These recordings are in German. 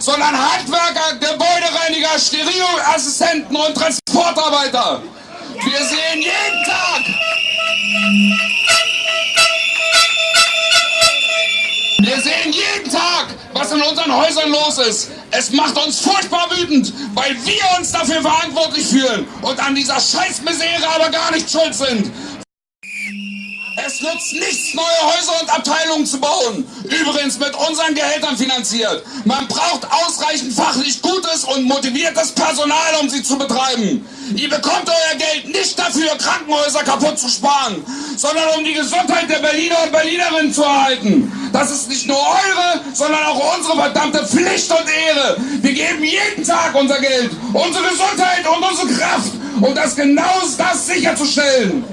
sondern Handwerker, Gebäudereiniger, Stereoassistenten und Transportarbeiter. Wir sehen jeden Tag, wir sehen jeden Tag, was in unseren Häusern los ist. Es macht uns furchtbar wütend, weil wir uns dafür verantwortlich fühlen und an dieser Scheißmisere aber gar nicht schuld sind. Es nutzt nichts, neue Häuser und Abteilungen zu bauen. Übrigens mit unseren Gehältern finanziert. Man braucht ausreichend fachlich gutes und motiviertes Personal, um sie zu betreiben. Ihr bekommt euer Geld nicht dafür, Krankenhäuser kaputt zu sparen, sondern um die Gesundheit der Berliner und Berlinerinnen zu erhalten. Das ist nicht nur eure, sondern auch unsere verdammte Pflicht und Ehre. Wir geben jeden Tag unser Geld, unsere Gesundheit und unsere Kraft, um das genau das sicherzustellen.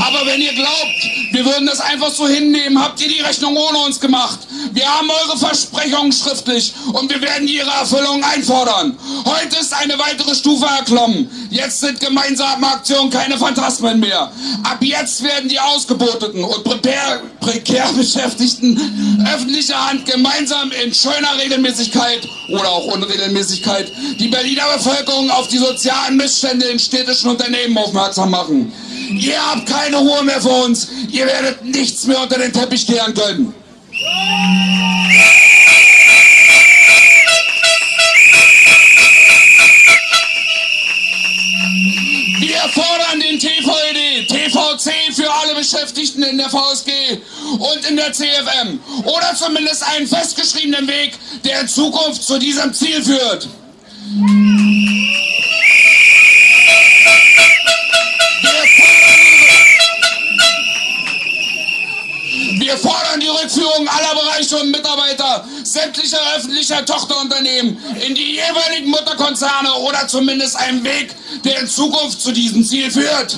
Aber wenn ihr glaubt, wir würden das einfach so hinnehmen, habt ihr die Rechnung ohne uns gemacht. Wir haben eure Versprechungen schriftlich und wir werden ihre Erfüllung einfordern. Heute ist eine weitere Stufe erklommen. Jetzt sind gemeinsame Aktionen keine Phantasmen mehr. Ab jetzt werden die Ausgeboteten und prekär, prekär Beschäftigten öffentlicher Hand gemeinsam in schöner Regelmäßigkeit oder auch Unregelmäßigkeit die Berliner Bevölkerung auf die sozialen Missstände in städtischen Unternehmen aufmerksam machen. Ihr habt keine Ruhe mehr vor uns. Ihr werdet nichts mehr unter den Teppich kehren können. Wir fordern den TVED, TVC für alle Beschäftigten in der VSG und in der CFM oder zumindest einen festgeschriebenen Weg, der in Zukunft zu diesem Ziel führt. Wir fordern die Rückführung aller Bereiche und Mitarbeiter sämtlicher öffentlicher Tochterunternehmen in die jeweiligen Mutterkonzerne oder zumindest einen Weg, der in Zukunft zu diesem Ziel führt.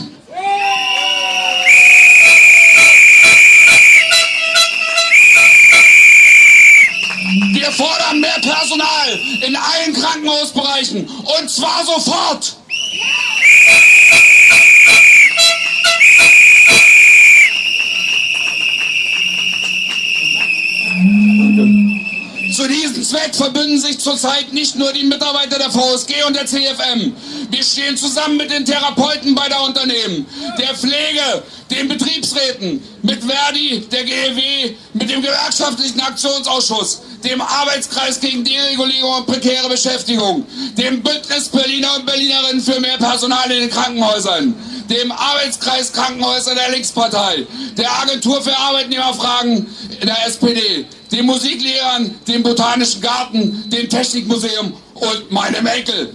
Wir fordern mehr Personal in allen Krankenhausbereichen und zwar sofort. Zu Zweck verbünden sich zurzeit nicht nur die Mitarbeiter der VSG und der CFM. Wir stehen zusammen mit den Therapeuten beider Unternehmen, der Pflege, den Betriebsräten, mit Verdi, der GEW, mit dem Gewerkschaftlichen Aktionsausschuss, dem Arbeitskreis gegen Deregulierung und prekäre Beschäftigung, dem Bündnis Berliner und Berlinerinnen für mehr Personal in den Krankenhäusern, dem Arbeitskreis Krankenhäuser der Linkspartei, der Agentur für Arbeitnehmerfragen der SPD, den Musiklehrern, dem Botanischen Garten, dem Technikmuseum und meinem Enkel.